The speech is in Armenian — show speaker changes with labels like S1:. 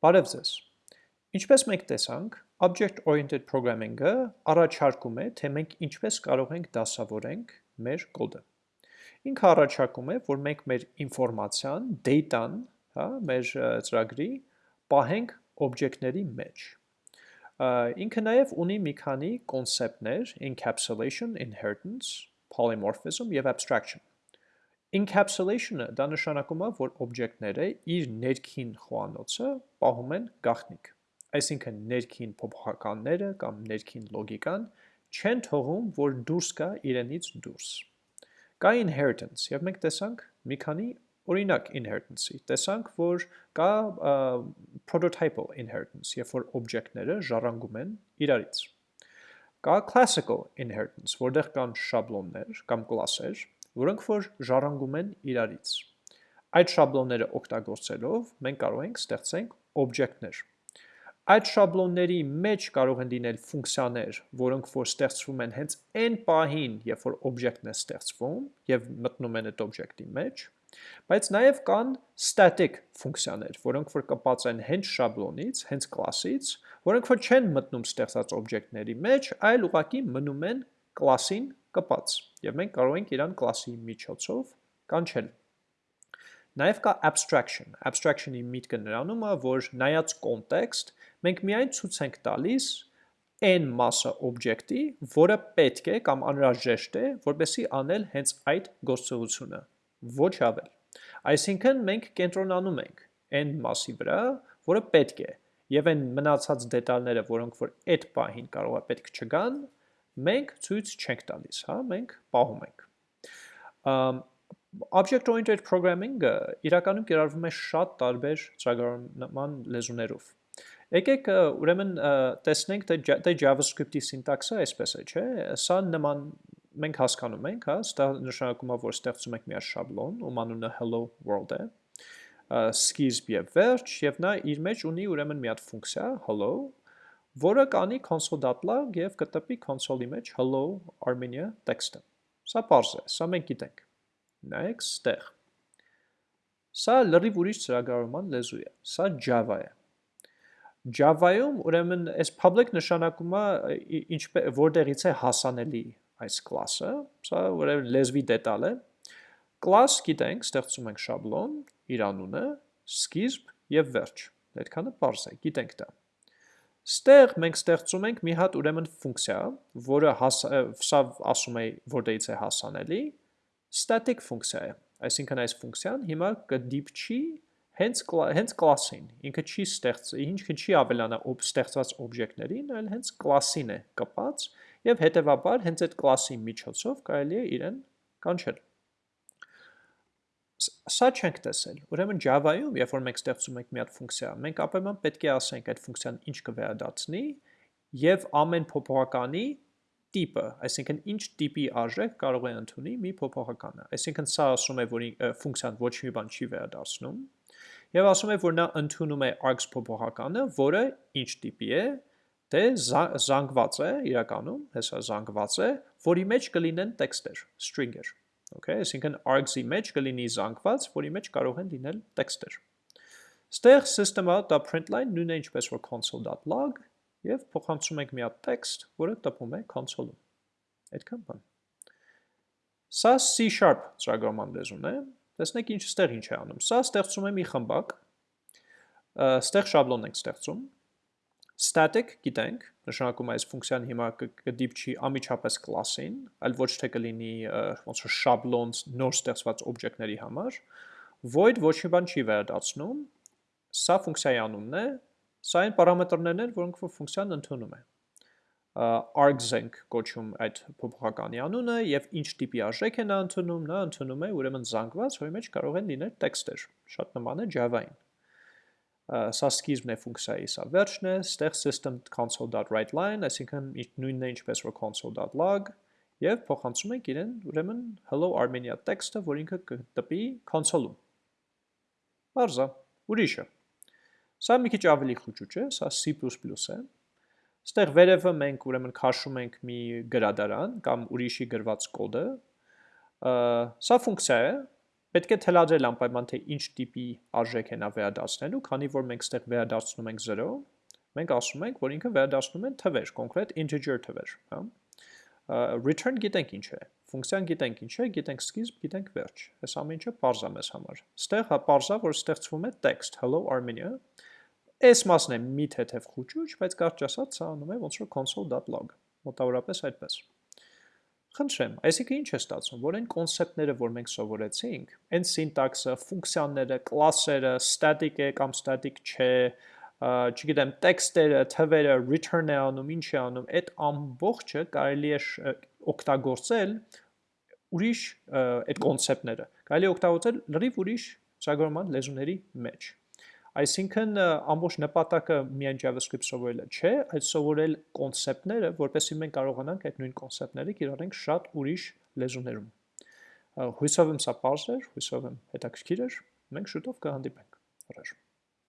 S1: Բարև ձեզ։ Ինչպես մենք տեսանք, Object-Oriented Programming-ը առաջարկում է, թե մենք ինչպես կարող ենք դասավորենք մեր կոդը։ Ինքը առաջարկում է, որ մենք մեր ինֆորմացիան, data-ն, հա, մեր ծրագրի պահենք օբյեկտների մեջ։ Ինքը նաև ունի մի քանի կոնցեպտներ՝ encapsulation, inheritance, polymorphism եւ abstraction։ Encapsulation-ը դա նշանակում է, որ օբյեկտները իր ներքին խոհանոցը պահում են գաղտնիք։ Այսինքն ներքին փոփոխականները կամ ներքին լոգիկան չեն թողում, որ դուրս գա իրենից դուրս։ Կա inheritance, եւ մենք տեսանք մի քանի օրինակ inheritance-ի։ Տեսանք, որ կա prototypal inheritance, երբ որ օբյեկտները ժառանգում են իրարից։ Կա classical inheritance, որտեղ կան շաբլոններ կամ կլասեր, որոնք որ ժառանգում են իրարից։ Այդ շաբլոնները օգտագործելով մենք կարող ենք ստեղծենք օբյեկտներ։ Այդ շաբլոնների մեջ կարող են լինել ֆունկցիաներ, որոնք որ ստեղծվում են հենց այն պահին, երբ որ օբյեկտն է ստեղծվում եւ մտնում են այդ օբյեկտի մեջ, բայց նաև կան static ֆունկցիաներ, որոնք որ կապած են հենց շաբլոնից, հենց կլասից, որոնք որ չեն մտնում ստեղծած օբյեկտների մեջ, այլ ուղղակի մնում են կլասին կպած եւ մենք կարող ենք իրան կլասի միջոցով կանչել։ Նաև կա abstraction։ Abstraction-ի միտքը նրանում է, որ նայած context, մենք միայն ցույց ենք տալիս այն մասը օբյեկտի, որը պետք է կամ անհրաժեշտ է, որպեսի անել հենց այդ գործողությունը, ոչ ավել։ Այսինքն մենք կենտրոնանում ենք այն մասի վրա, որը պետք է, եւ այն մնացած դետալները, որոնք որ այդ պահին կարող է պետք չգան, մենք ցույց չենք տալիս, հա, մենք պահում ենք։ Object-oriented programming-ը իրականում կիրառվում է շատ տարբեր ծրագրավորման լեզուներով։ Եկեք ուրեմն տեսնենք թե JavaScript-ի սինտաքսը այսպես է, չէ՞։ Սա նման մենք հասկանում ենք, հա, սա նշանակում է, որ ստեղծում ենք մի շաբլոն, ում անունը hello world է, սկիզբ եւ վերջ, եւ նա իր մեջ ունի ուրեմն մի հատ ֆունկցիա hello, որը կանի console.log եւ կտպի console-ի մեջ hello Armenia տեքստը։ Սա པարզ է, սա մենք գիտենք։ Նայեք ստեղ։ Սա լրիվ ուրիշ ծրագրավորման լեզու է։ Սա Java է։ Java-ում ուրեմն այս public նշանակում է ինչպես որտեղից է հասանելի այս class-ը, սա ուրեմն լեզվի դետալ է։ Class գիտենք, ստեղծում ենք շաբլոն, իր անունը, սկիզբ եւ վերջ։ Այդքանը པարզ է, գիտենք դա։ Ստեղ մենք ստեղծում ենք մի հատ ուրեմն ֆունկցիա, որը սա ասում է որտեղից է հասանելի, static ֆունկցիա է։ Այսինքն այս ֆունկցիան հիմա կդիպչի հենց հենց կլասին։ Ինքը չի ստեղծ, ինքը չի ավելանա օբ ստեղծված օբյեկտներին, այլ հենց կլասին է կպած եւ հետեւաբար հենց այդ կլասի միջոցով կարելի է իրեն կանչել սա չենք տեսել։ Ուրեմն Java-ում, երբ որ մենք ստեղծում ենք մի հատ ֆունկցիա, մենք ապայման պետք է ասենք այդ ֆունկցիան ինչ կվերադառնի եւ ամեն փոփոխականի տիպը, այսինքն ինչ տիպի արժեք կարող է ընդունի մի փոփոխականը։ Այսինքն սա ասում է, որ ֆունկցիան ոչ մի բան չի վերադառնում եւ ասում է, որ նա ընդունում է args փոփոխականը, որը ինչ տիպի է, դե զանգված է իրականում, հեսա զանգված է, որի մեջ կլինեն տեքստեր, string-եր։ Okay, այսինքն args-ի մեջ կլինի զանգված, որի մեջ կարող են լինել տեքստեր։ Ստեղ system.println նույնը ինչպես որ console.log եւ փոխանցում ենք մի հատ տեքստ, որը տպում է console-ում։ Այդքան բան։ Սա C# ծրագրման լեզուն է։ Տեսնեք ինչ ստեղ ինչ է անում։ Սա ստեղծում է մի խմբակ։ Ստեղ շաբլոն ենք ստեղծում Static գիտենք, նշանակում է այս ֆունկցիան հիմա կդիպչի ամիջապես կլասին, այլ ոչ թե կլինի ոնց որ շաբլոն նոր ստեղծված օբյեկտների համար։ Void ոչ մի բան չի վերադառնում։ Սա ֆունկցիայի անունն է, սա այն պարամետրներն են, որոնք որ ֆունկցիան ընդունում է args ենք կոչում այդ փոփոխականի անունը եւ ինչ տիպի արժեք է նա ընդունում, նա ընդունում է ուրեմն զանգված, որի մեջ կարող են լինել տեքստեր։ Շատ նման է Java-ին սա սկիզբն է ֆունկցիայի, սա վերջն է, ստեղ system console.writeLine, այսինքն նույնն է ինչպես որ console.log եւ փոխանցում ենք իրեն ուրեմն hello armenia տեքստը, որ ինքը կտպի console-ում։ Բարձա, ուրիշը։ Սա մի քիչ ավելի խուճուճ է, սա C++ է։ Ստեղ վերևը մենք ուրեմն քաշում ենք մի գրադարան կամ ուրիշի գրված կոդը։ Սա ֆունկցիա է, պետք է թելադրել անպայման թե ինչ տիպի արժեք է նա վերադարձնելու, քանի որ մենք ստեղ վերադարձնում ենք 0, մենք ասում ենք, որ ինքը վերադարձնում են թվեր, կոնկրետ integer թվեր, հա։ Return գիտենք ինչ է, ֆունկցիան գիտենք ինչ է, գիտենք սկիզբ, գիտենք վերջ։ Այս ամեն ինչը parse է մեզ համար։ Ստեղ հա parse-ա, որ ստեղծվում է text hello Armenia։ Այս մասն է մի թեթև խուճուճ, բայց կարճ ասած սա անում է ոնց որ console.log։ Մոտավորապես այդպես։ Խնդրեմ, այսինքն ինչ է ստացվում, որ այն կոնցեպտները, որ մենք սովորեցինք, այն սինտաքսը, ֆունկցիաները, կլասերը, static է կամ static չէ, չգիտեմ, տեքստերը, թվերը, return է անում, ինչ է անում, այդ ամբողջը կարելի է օգտագործել ուրիշ այդ կոնցեպտները։ Կարելի է օգտագործել լրիվ ուրիշ ծրագրման լեզուների մեջ։ Այսինքն ամբողջ նպատակը միայն JavaScript սովորելը չէ, այլ սովորել կոնցեպտները, որպեսզի մենք կարողանանք այդ նույն կոնցեպտները կիրառենք շատ ուրիշ լեզուներում։ Հույսով եմ սա բարձր, հույսով եմ հետաքրքիր էր։ Մենք շուտով կհանդիպենք։ Առաջ